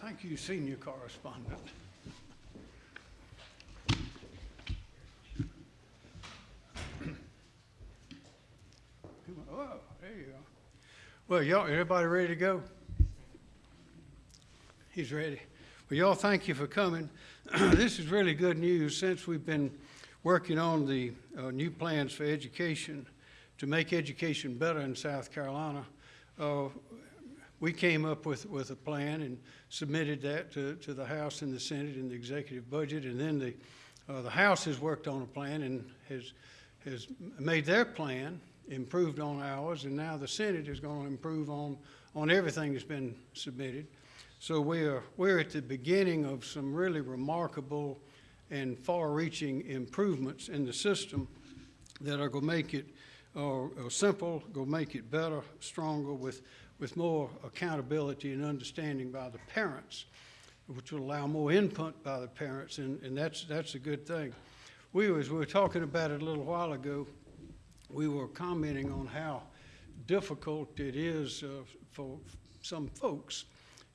Thank you, senior correspondent. Oh, there you go. Well, y'all, everybody ready to go? He's ready. Well, y'all, thank you for coming. This is really good news since we've been working on the uh, new plans for education to make education better in South Carolina. Uh, we came up with, with a plan and submitted that to, to the House and the Senate and the executive budget. And then the, uh, the House has worked on a plan and has, has made their plan, improved on ours, and now the Senate is going to improve on, on everything that's been submitted. So we are, we're at the beginning of some really remarkable and far-reaching improvements in the system that are going to make it uh, uh, simple, go make it better, stronger, with, with more accountability and understanding by the parents, which will allow more input by the parents, and, and that's, that's a good thing. We, as we were talking about it a little while ago, we were commenting on how difficult it is uh, for some folks,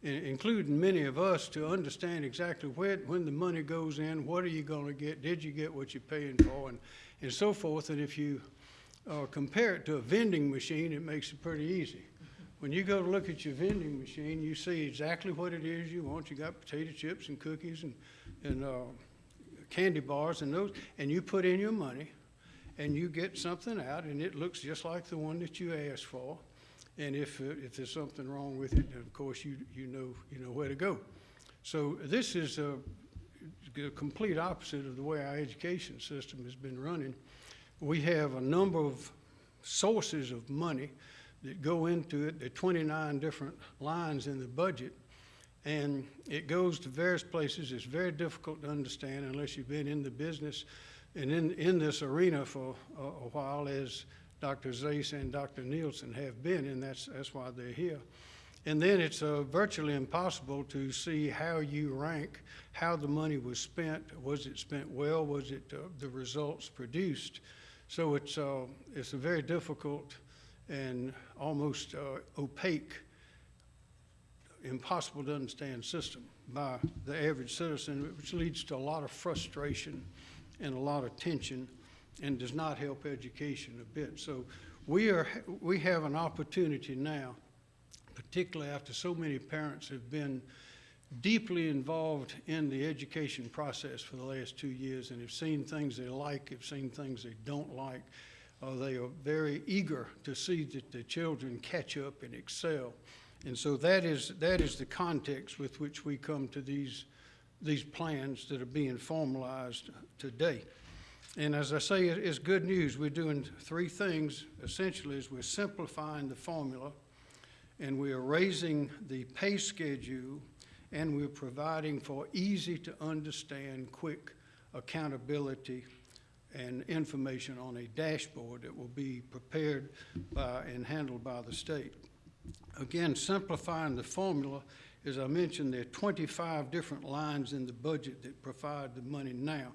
including many of us, to understand exactly where, when the money goes in, what are you going to get, did you get what you're paying for, and, and so forth. And if you uh, compare it to a vending machine, it makes it pretty easy. When you go to look at your vending machine, you see exactly what it is you want. You got potato chips and cookies and, and uh, candy bars and those, and you put in your money, and you get something out, and it looks just like the one that you asked for. And if, uh, if there's something wrong with it, of course, you, you know, you know where to go. So this is a, a complete opposite of the way our education system has been running. We have a number of sources of money that go into it. There are 29 different lines in the budget, and it goes to various places. It's very difficult to understand unless you've been in the business and in, in this arena for a, a while, as Dr. Zais and Dr. Nielsen have been, and that's, that's why they're here. And then it's uh, virtually impossible to see how you rank, how the money was spent. Was it spent well? Was it uh, the results produced? So it's, uh, it's a very difficult and almost uh, opaque, impossible to understand system by the average citizen, which leads to a lot of frustration and a lot of tension and does not help education a bit. So we are, we have an opportunity now, particularly after so many parents have been deeply involved in the education process for the last two years and have seen things they like, have seen things they don't like. Uh, they are very eager to see that the children catch up and excel. And so that is, that is the context with which we come to these, these plans that are being formalized today. And as I say, it's good news. We're doing three things, essentially, is we're simplifying the formula, and we are raising the pay schedule, and we're providing for easy-to-understand, quick accountability and information on a dashboard that will be prepared by and handled by the state. Again, simplifying the formula, as I mentioned, there are 25 different lines in the budget that provide the money now.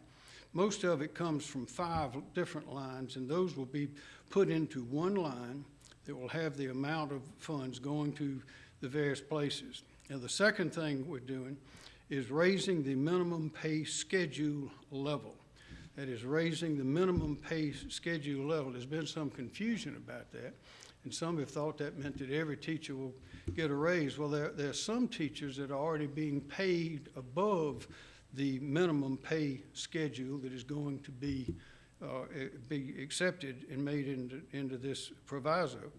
Most of it comes from five different lines, and those will be put into one line that will have the amount of funds going to the various places. And the second thing we're doing is raising the minimum pay schedule level. That is raising the minimum pay schedule level. There's been some confusion about that, and some have thought that meant that every teacher will get a raise. Well, there, there are some teachers that are already being paid above the minimum pay schedule that is going to be, uh, be accepted and made into, into this proviso.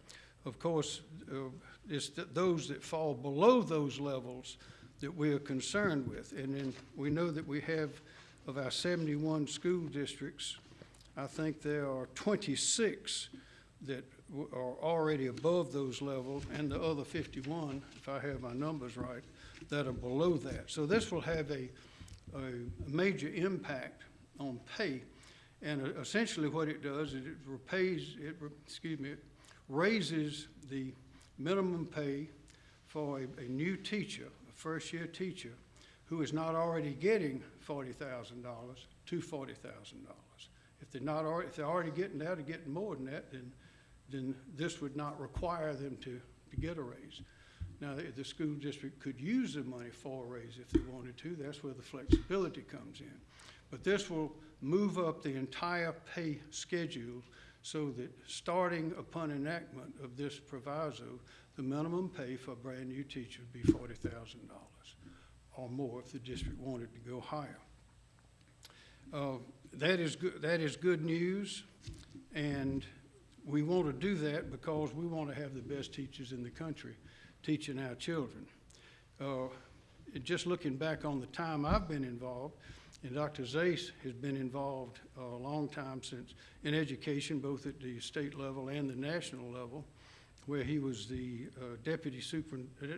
Of course, uh, it's th- those that fall below those levels that we are concerned with. And then we know that we have, of our 71 school districts, I think there are 26 that are already above those levels, and the other 51, if I have my numbers right, that are below that. So this will have a, a major impact on pay. And uh, essentially what it does is it repays, it, excuse me, it raises the minimum pay for a, a new teacher, a first-year teacher, who is not already getting forty thousand dollars to forty thousand dollars. If they're not, alre- if they're already getting that or getting more than that, then, then this would not require them to, to get a raise. Now, the the school district could use the money for a raise if they wanted to. That's where the flexibility comes in. But this will move up the entire pay schedule so that starting upon enactment of this proviso, the minimum pay for a brand-new teacher would be forty thousand dollars or more if the district wanted to go higher. Uh, That is good, that is good news, and we want to do that because we want to have the best teachers in the country teaching our children. Uh, Just looking back on the time I've been involved, and Dr. Zais has been involved a long time since in education, both at the state level and the national level, where he was the uh, deputy super,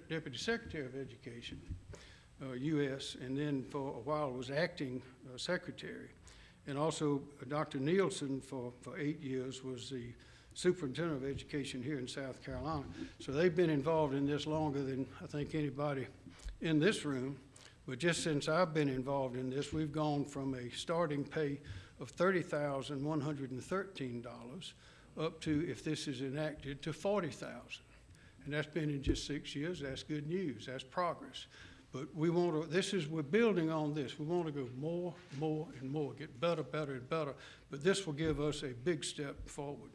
deputy secretary of education, uh, U.S., and then for a while was acting uh, secretary. And also uh, Dr. Nielsen for, for eight years was the superintendent of education here in South Carolina. So they've been involved in this longer than I think anybody in this room. But just since I've been involved in this, we've gone from a starting pay of thirty thousand one hundred and thirteen dollars up to, if this is enacted, to forty thousand. And that's been in just six years. That's good news. That's progress. But we want to, this is, we're building on this. We want to go more, more, and more, get better, better, and better. But this will give us a big step forward.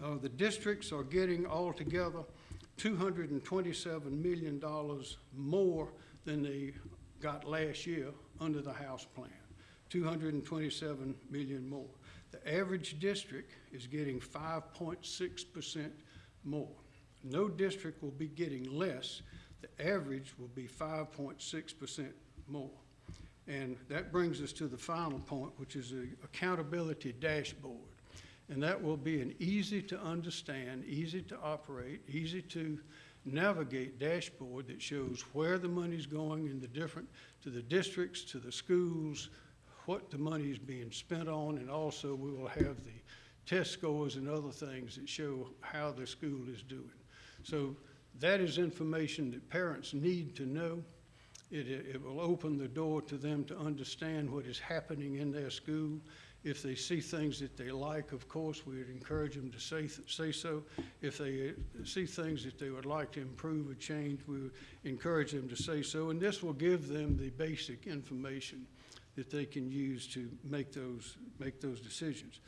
Uh, the districts are getting altogether two hundred and twenty-seven million dollars more than they got last year under the House plan. Two hundred and twenty-seven million more. The average district is getting five point six percent more. No district will be getting less. The average will be five point six percent more. And that brings us to the final point, which is the accountability dashboard. And that will be an easy to understand, easy to operate, easy to navigate dashboard that shows where the money's going in the different, to the districts, to the schools, what the money is being spent on, and also we will have the test scores and other things that show how the school is doing. So that is information that parents need to know. It, it will open the door to them to understand what is happening in their school. If they see things that they like, of course, we would encourage them to say, say so. If they uh, see things that they would like to improve or change, we would encourage them to say so. And this will give them the basic information that they can use to make those, make those decisions.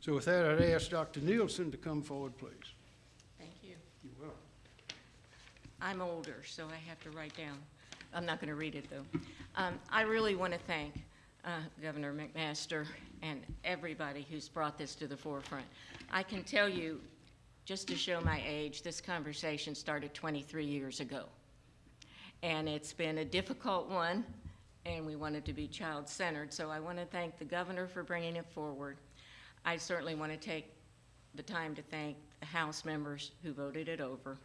So with that, I'd ask Dr. Nielsen to come forward, please. Thank you. You're welcome. I'm older, so I have to write down. I'm not going to read it, though. Um, I really want to thank uh, Governor McMaster and everybody who's brought this to the forefront. I can tell you, just to show my age, this conversation started 23 years ago. And it's been a difficult one, and we wanted to be child-centered. So I want to thank the governor for bringing it forward. I certainly want to take the time to thank the House members who voted it over.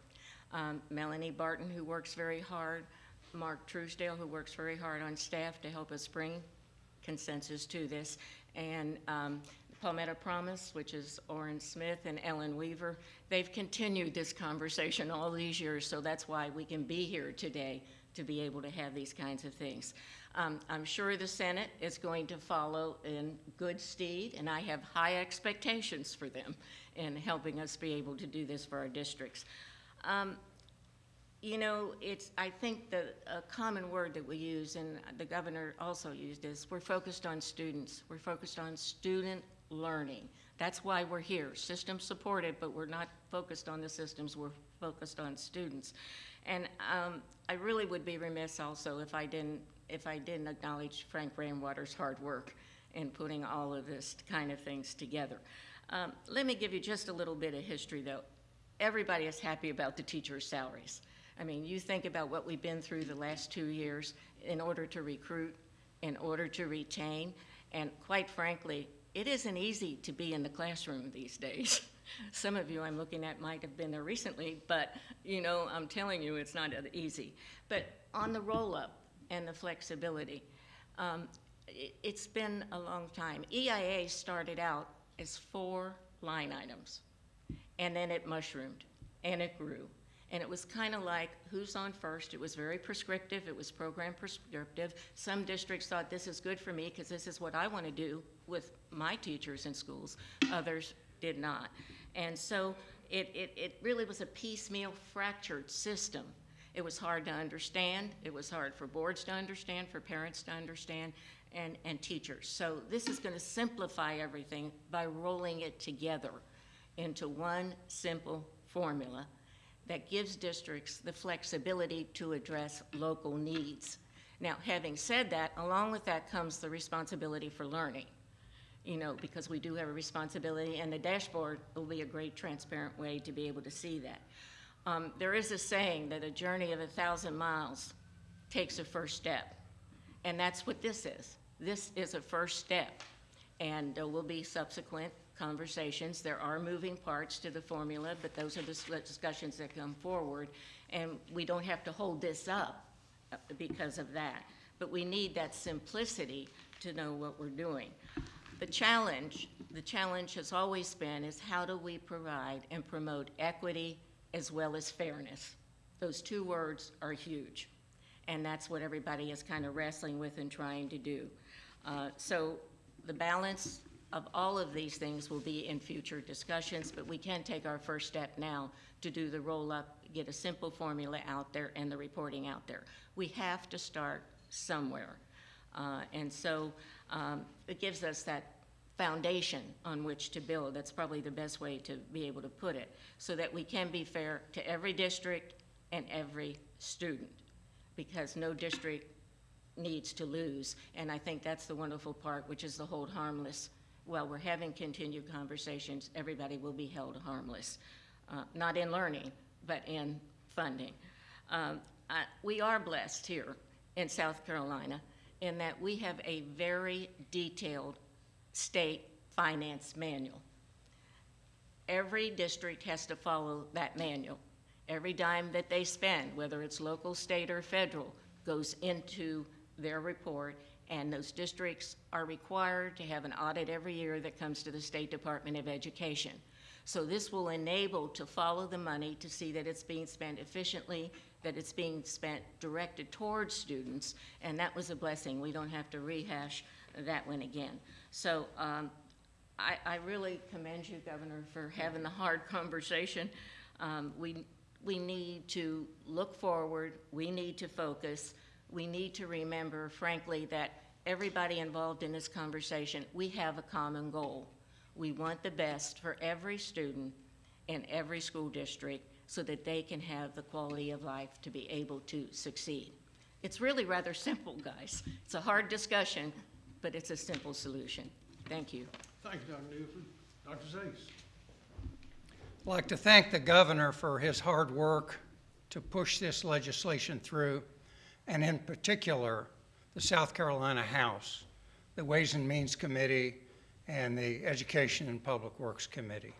Um, Melanie Barton, who works very hard, Mark Truesdale, who works very hard on staff to help us bring consensus to this, and um, Palmetto Promise, which is Oran Smith and Ellen Weaver. They've continued this conversation all these years, so that's why we can be here today to be able to have these kinds of things. Um, I'm sure the Senate is going to follow in good stead, and I have high expectations for them in helping us be able to do this for our districts. Um, you know, it's, I think the, a common word that we use, and the governor also used is, we're focused on students. We're focused on student learning. That's why we're here. System supported, but we're not focused on the systems, we're focused on students. And um, I really would be remiss also if I didn't, if I didn't acknowledge Frank Rainwater's hard work in putting all of this kind of things together. Um, let me give you just a little bit of history though. Everybody is happy about the teachers' salaries. I mean, you think about what we've been through the last two years in order to recruit, in order to retain, and quite frankly, it isn't easy to be in the classroom these days. Some of you I'm looking at might have been there recently, but you know, I'm telling you, it's not easy. But on the roll-up and the flexibility, um, it, it's been a long time. EIA started out as four line items, and then it mushroomed, and it grew, and it was kind of like who's on first. It was very prescriptive. It was program prescriptive. Some districts thought this is good for me because this is what I want to do with my teachers in schools. Others did not. And so it, it, it really was a piecemeal fractured system. It was hard to understand, it was hard for boards to understand, for parents to understand, and, and teachers. So this is gonna simplify everything by rolling it together into one simple formula that gives districts the flexibility to address local needs. Now, having said that, along with that comes the responsibility for learning you know, because we do have a responsibility, and the dashboard will be a great transparent way to be able to see that. Um, there is a saying that a journey of a thousand miles takes a first step, and that's what this is. This is a first step, and there will be subsequent conversations. There are moving parts to the formula, but those are the discussions that come forward, and we don't have to hold this up uh, because of that. But we need that simplicity to know what we're doing. The challenge, the challenge has always been is how do we provide and promote equity as well as fairness? Those two words are huge, and that's what everybody is kind of wrestling with and trying to do. Uh, So the balance of all of these things will be in future discussions, but we can take our first step now to do the roll-up, get a simple formula out there and the reporting out there. We have to start somewhere. Uh, And so um, it gives us that foundation on which to build. That's probably the best way to be able to put it, so that we can be fair to every district and every student, because no district needs to lose. And I think that's the wonderful part, which is the hold harmless. While we're having continued conversations, everybody will be held harmless, uh, not in learning, but in funding. Um, I- We are blessed here in South Carolina in that we have a very detailed state finance manual. Every district has to follow that manual. Every dime that they spend, whether it's local, state, or federal, goes into their report, and those districts are required to have an audit every year that comes to the State Department of Education. So this will enable to follow the money to see that it's being spent efficiently, that it's being spent directed towards students, and that was a blessing. We don't have to rehash that one again. So um, I, I really commend you, Governor, for having the hard conversation. Um, we, we need to look forward, we need to focus, we need to remember, frankly, that everybody involved in this conversation, we have a common goal. We want the best for every student in every school district so that they can have the quality of life to be able to succeed. It's really rather simple, guys. It's a hard discussion, but it's a simple solution. Thank you. Thank you, Dr. Newford. Dr. Zais. I'd like to thank the governor for his hard work to push this legislation through, and in particular, the South Carolina House, the Ways and Means Committee, and the Education and Public Works Committee.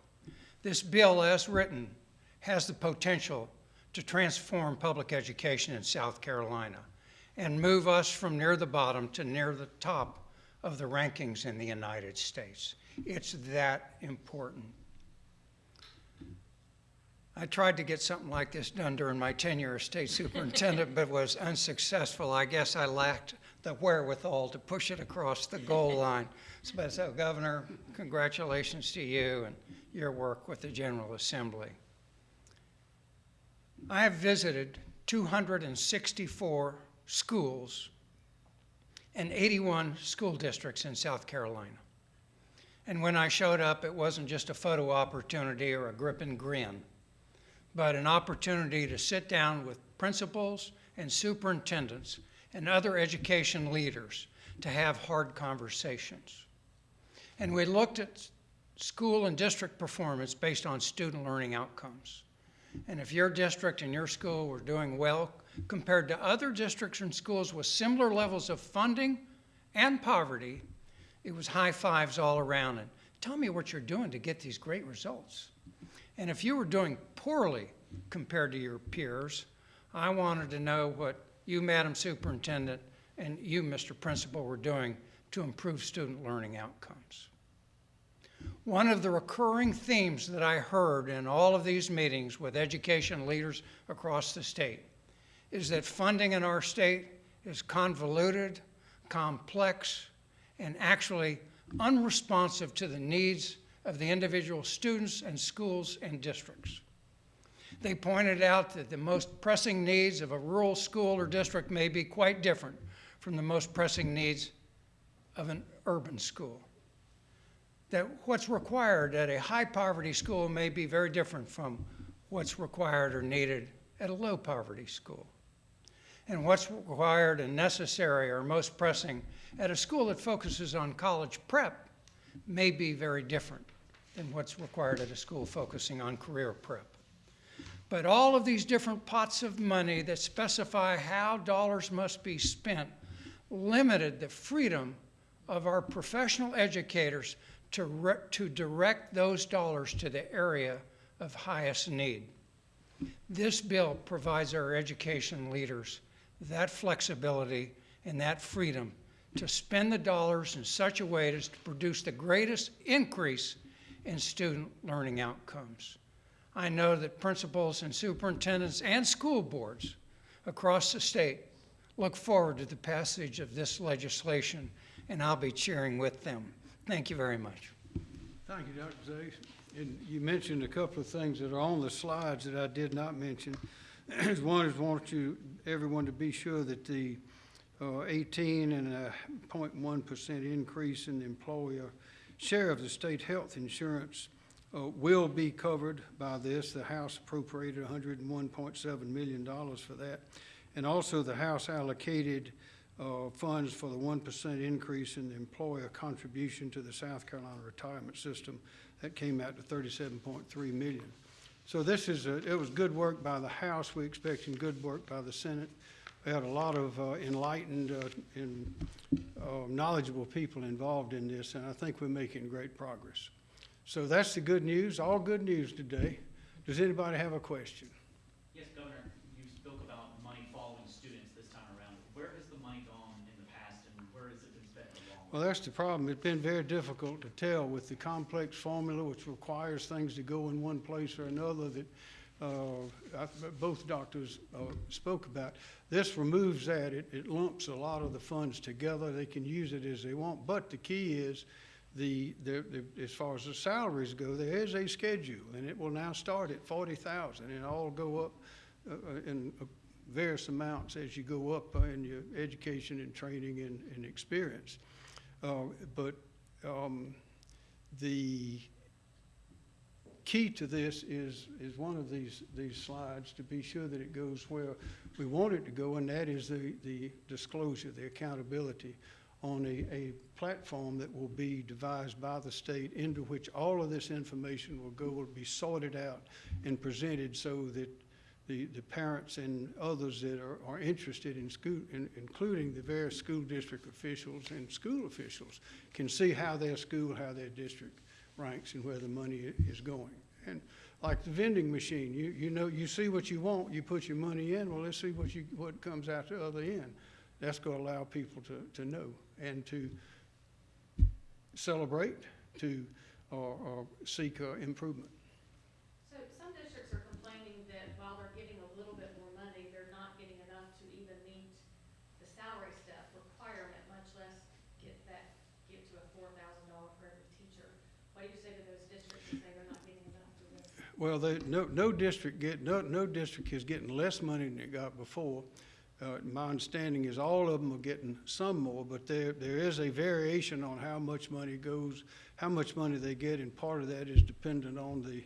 This bill, as written, has the potential to transform public education in South Carolina and move us from near the bottom to near the top of the rankings in the United States. It's that important. I tried to get something like this done during my tenure as state superintendent, but was unsuccessful. I guess I lacked the wherewithal to push it across the goal line. So, so Governor, congratulations to you and your work with the General Assembly. I have visited 264 schools and 81 school districts in South Carolina. And when I showed up, it wasn't just a photo opportunity or a grip and grin but an opportunity to sit down with principals and superintendents and other education leaders to have hard conversations. And we looked at school and district performance based on student learning outcomes. And if your district and your school were doing well compared to other districts and schools with similar levels of funding and poverty, it was high fives all around. And tell me what you're doing to get these great results. And if you were doing poorly compared to your peers, I wanted to know what you, Madam Superintendent, and you, Mr. Principal, were doing to improve student learning outcomes. One of the recurring themes that I heard in all of these meetings with education leaders across the state is that funding in our state is convoluted, complex, and actually unresponsive to the needs of the individual students and schools and districts. They pointed out that the most pressing needs of a rural school or district may be quite different from the most pressing needs of an urban school. That what's required at a high poverty school may be very different from what's required or needed at a low poverty school. And what's required and necessary or most pressing at a school that focuses on college prep may be very different than what's required at a school focusing on career prep. But all of these different pots of money that specify how dollars must be spent limited the freedom of our professional educators to, to direct those dollars to the area of highest need. This bill provides our education leaders that flexibility and that freedom to spend the dollars in such a way as to produce the greatest increase in student learning outcomes. I know that principals and superintendents and school boards across the state look forward to the passage of this legislation, and I'll be cheering with them. Thank you very much. Thank you, Dr. Zay. And you mentioned a couple of things that are on the slides that I did not mention. One is want you, everyone to be sure that the uh, 18 and a 0.1 percent increase in the employer share of the state health insurance uh, will be covered by this. The House appropriated $101.7 million for that. And also, the House allocated uh, funds for the 1% increase in the employer contribution to the South Carolina retirement system. That came out to 37.3 million. So this is, a- it was good work by the House. We're expecting good work by the Senate. We had a lot of uh, enlightened uh, and uh, knowledgeable people involved in this, and I think we're making great progress. So that's the good news, all good news today. Does anybody have a question? Yes, Governor, you spoke about money following students this time around. Where has the money gone in the past and where has it been spent in the long run? Well, that's the problem. It's been very difficult to tell with the complex formula, which requires things to go in one place or another that I- both doctors uh, spoke about. This removes that. It it lumps a lot of the funds together. They can use it as they want. But the key is, the, the, the- as far as the salaries go, there is a schedule, and it will now start at forty thousand, and all go up uh, uh, in uh, various amounts as you go up uh, in your education and training and, and experience. Uh, But um, the key to this is, is one of these, these slides to be sure that it goes where we want it to go, and that is the, the disclosure, the accountability on a, a platform that will be devised by the state into which all of this information will go, will be sorted out and presented so that the, the parents and others that are, are interested in school, in, including the various school district officials and school officials, can see how their school, how their district ranks and where the money is going. And like the vending machine, you, you know, you see what you want, you put your money in, well, let's see what you, what comes out the other end. That's gonna allow people to, to know and to celebrate, to, or, or seek uh, improvement. So some districts are complaining that while they're getting a little bit more money, they're not getting enough to even meet the salary step requirement, much less get that, get to a four thousand dollar for every teacher. What you say to those districts say they're not getting enough? Well, they, no, no district get, no, no district is getting less money than it got before. Uh, my understanding is all of them are getting some more, but there, there is a variation on how much money goes, how much money they get, and part of that is dependent on the,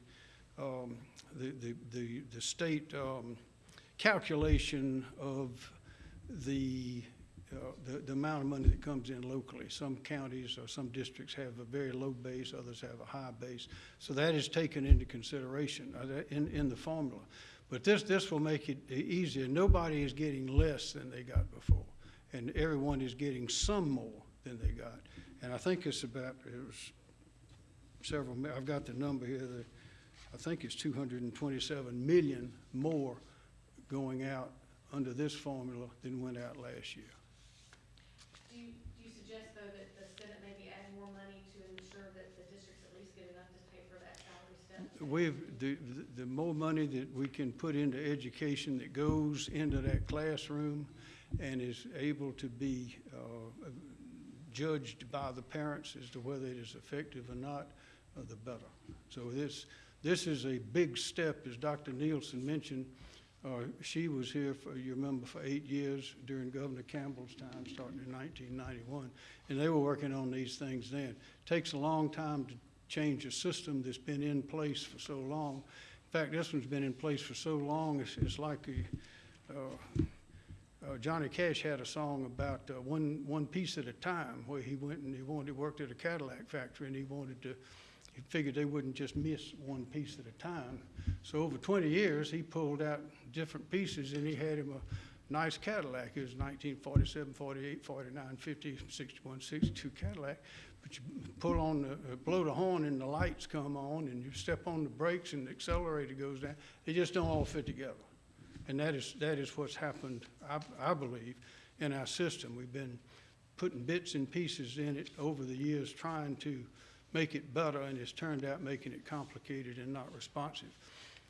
um, the, the, the, the state, um, calculation of the, the, the amount of money that comes in locally. Some counties or some districts have a very low base, others have a high base. So that is taken into consideration uh, in, in the formula. But this, this will make it easier. Nobody is getting less than they got before. And everyone is getting some more than they got. And I think it's about, it was several, I've got the number here, the, I think it's two hundred and twenty-seven million more going out under this formula than went out last year. Do you, do you suggest though that the Senate maybe add more money to ensure that the districts at least get enough to pay for that salary step? We've, the, the- more money that we can put into education that goes into that classroom and is able to be uh, judged by the parents as to whether it is effective or not, uh, the better. So this, this is a big step, as Dr. Nielsen mentioned. Uh, She was here for, you remember, for eight years during Governor Campbell's time, starting in 1991. And they were working on these things then. Takes a long time to change a system that's been in place for so long. In fact, this one's been in place for so long, it's, it's like a, uh, uh, Johnny Cash had a song about uh, one, one piece at a time, where he went and he wanted, he worked at a Cadillac factory, and he wanted to, he figured they wouldn't just miss one piece at a time. So over 20 years, he pulled out different pieces, and he had him a nice Cadillac. It was 1947, 48, 49, 50, 61, 62 Cadillac. But you pull on the, uh, blow the horn, and the lights come on, and you step on the brakes, and the accelerator goes down. They just don't all fit together. And that is, that is what's happened, I, I believe, in our system. We've been putting bits and pieces in it over the years, trying to make it better, and it's turned out making it complicated and not responsive.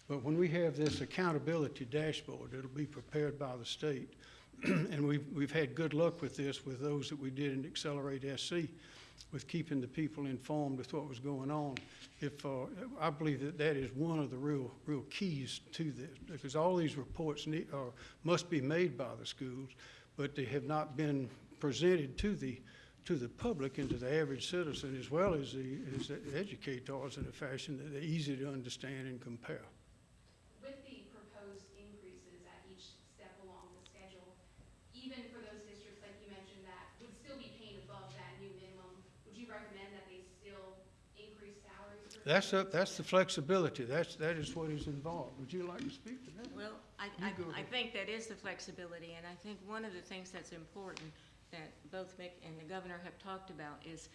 But when we have this accountability dashboard, it'll be prepared by the state. And we've, we've had good luck with this with those that we did in Accelerate SC, with keeping the people informed with what was going on. If, uh, I believe that that is one of the real, real keys to this, because all these reports need, or must be made by the schools, but they have not been presented to the, to the public and to the average citizen, as well as the, as the educators in a fashion that they're easy to understand and compare. With the proposed increases at each step along the schedule, even for those districts, like you mentioned, that would still be paying above that new minimum, would you recommend that they still increase salaries? That's, up- that's the flexibility, that's, that is what is involved. Would you like to speak to that? Well, I, I, I think that is the flexibility, and I think one of the things that's important that both Mick and the governor have talked about is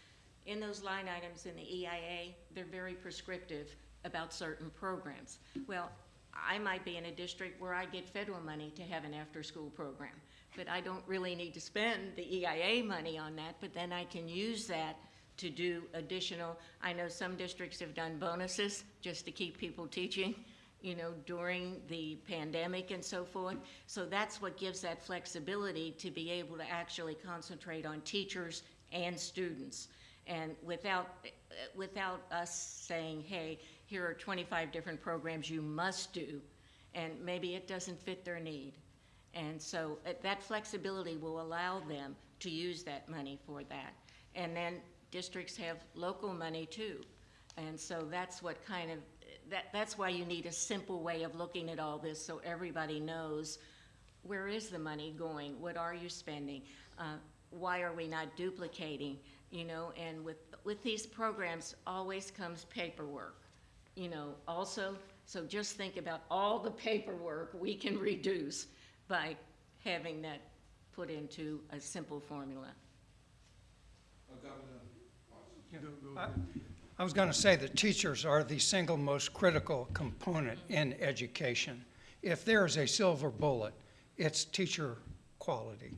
in those line items in the EIA, they're very prescriptive about certain programs. Well, I might be in a district where I get federal money to have an after-school program, but I don't really need to spend the EIA money on that, but then I can use that to do additional, I know some districts have done bonuses just to keep people teaching, you know, during the pandemic and so forth. So that's what gives that flexibility to be able to actually concentrate on teachers and students. And without, without us saying, hey, here are twenty-five different programs you must do, and maybe it doesn't fit their need. And so uh, that flexibility will allow them to use that money for that. And then districts have local money too. And so that's what kind of, that, that's why you need a simple way of looking at all this, so everybody knows where is the money going? What are you spending? Uh, why are we not duplicating? You know, and with, with these programs, always comes paperwork, you know, also. So just think about all the paperwork we can reduce by having that put into a simple formula. Go- go I- ahead. I was going to say that teachers are the single most critical component in education. If there is a silver bullet, it's teacher quality,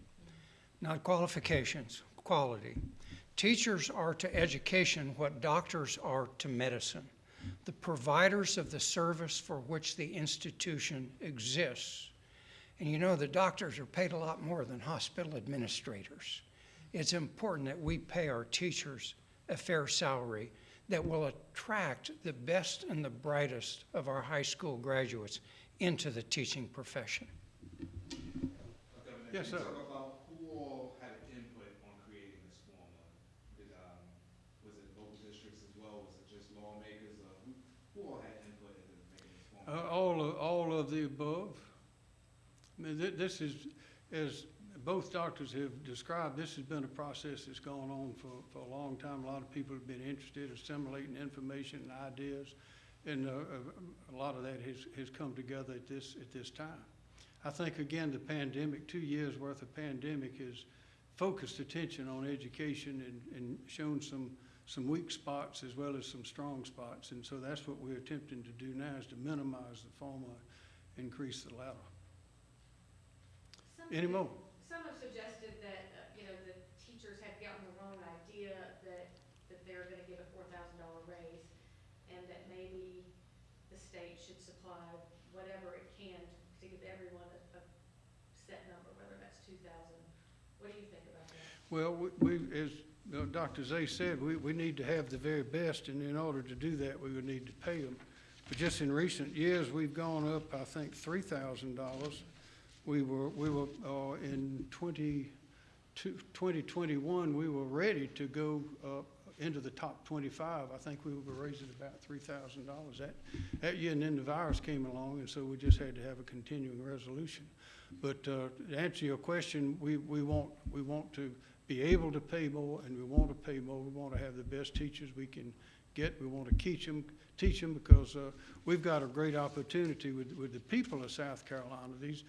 not qualifications, quality. Teachers are to education what doctors are to medicine, the providers of the service for which the institution exists. And you know, the doctors are paid a lot more than hospital administrators. It's important that we pay our teachers a fair salary that will attract the best and the brightest of our high school graduates into the teaching profession. Yes, sir. Can you talk about who all had an input on creating this formula? Did, um, was it local districts as well? Was it just lawmakers? Uh, who, who all had input into making this Uh, formula? all of, all of the above. I mean, thi- this is, as both doctors have described, this has been a process that's gone on for, for a long time. A lot of people have been interested in assimilating information and ideas, and, uh, uh, a lot of that has, has come together at this, at this time. I think, again, the pandemic, two years' worth of pandemic has focused attention on education and, and shown some, some weak spots as well as some strong spots. And so that's what we're attempting to do now, is to minimize the former, increase the latter. Some Any more? Some have suggested that, uh, you know, the teachers have gotten the wrong idea that, that they're gonna get a four thousand dollar raise, and that maybe the state should supply whatever it can to give everyone a, a set number, whether that's two thousand. What do you think about that? Well, we, we- as, you know, Dr. Zay said, we, we need to have the very best, and in order to do that, we would need to pay them. But just in recent years, we've gone up, I think, three thousand dollars. We were, we were, uh, in 2021. we were ready to go, uh, into the top twenty-five. I think we were raising about three thousand dollars that, that year, and then the virus came along, and so we just had to have a continuing resolution. But, uh, to answer your question, we, we want, we want to be able to pay more, and we want to pay more. We want to have the best teachers we can get. We want to teach them, teach them, because, uh, we've got a great opportunity with, with the people of South Carolina. These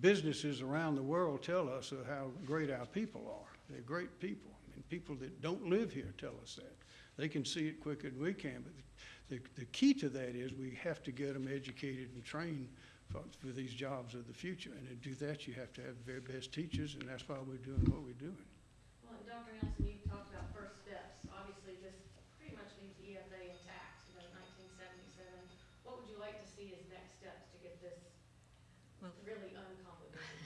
businesses around the world tell us how great our people are. They're great people, and people that don't live here tell us that. They can see it quicker than we can, but the, the key to that is we have to get them educated and trained for, for these jobs of the future. And to do that, you have to have the very best teachers, and that's why we're doing what we're doing. Well, Dr. Nelson, you talked about first steps. Obviously, this pretty much leaves the EFA intact, you know, nineteen seventy-seven. What would you like to see as next steps to get this Well- really uncomplicated?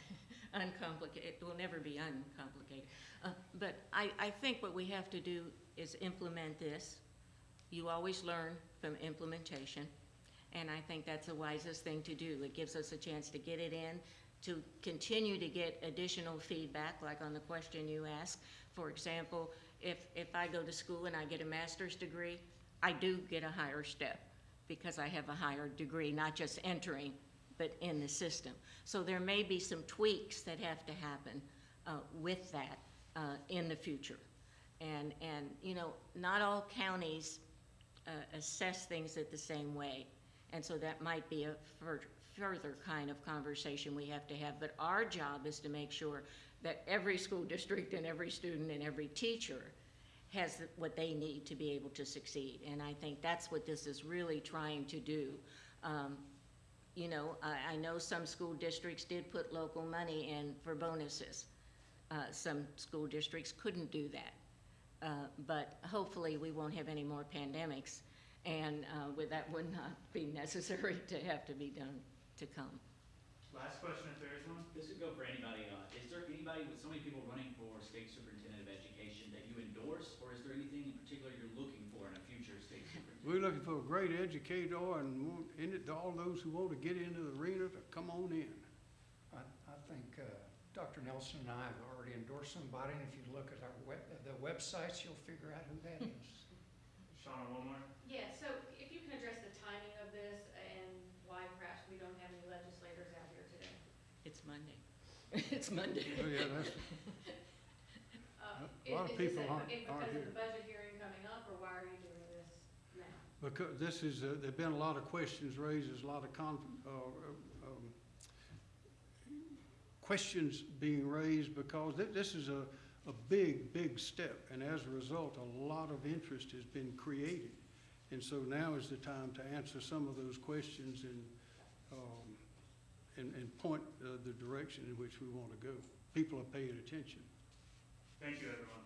Uncomplicated, it will never be uncomplicated. Uh, But I, I think what we have to do is implement this. You always learn from implementation, and I think that's the wisest thing to do. It gives us a chance to get it in, to continue to get additional feedback, like on the question you asked. For example, if, if I go to school and I get a master's degree, I do get a higher step because I have a higher degree, not just entering, but in the system. So there may be some tweaks that have to happen uh, with that uh, in the future. And, and, you know, not all counties uh, assess things at the same way. And so that might be a fur- further kind of conversation we have to have. But our job is to make sure that every school district and every student and every teacher has what they need to be able to succeed. And I think that's what this is really trying to do. Um, you know, I, I know some school districts did put local money in for bonuses. Uh, some school districts couldn't do that. Uh, but hopefully, we won't have any more pandemics, and, uh, with that would not be necessary to have to be done to come. Last question, if there is one. This would go for anybody. Uh, is there anybody with so many people running for state superintendent of education that you endorse, or is there anything in particular you're looking for in a future state superintendent? We're looking for a great educator and want- in it, all those who want to get into the arena to come on in. I, I think uh, Dr. Nelson and I have already endorsed somebody, and if you look at our web, the websites, you'll figure out who that is. Shauna, one more. Yeah, so if you can address the timing of this and why perhaps we don't have any legislators out here today. It's Monday. It's Monday. Oh, yeah, that's, Uh, A lot of is- is this people a- aren't- is aren't Because here. of the budget hearing coming up, or why are you doing this now? Because this is, uh, there've been a lot of questions raised, there's a lot of con, uh, um, questions being raised because thi- this is a, a big, big step. And as a result, a lot of interest has been created. And so now is the time to answer some of those questions and, um, and, and point uh, the direction in which we want to go. People are paying attention. Thank you, everyone.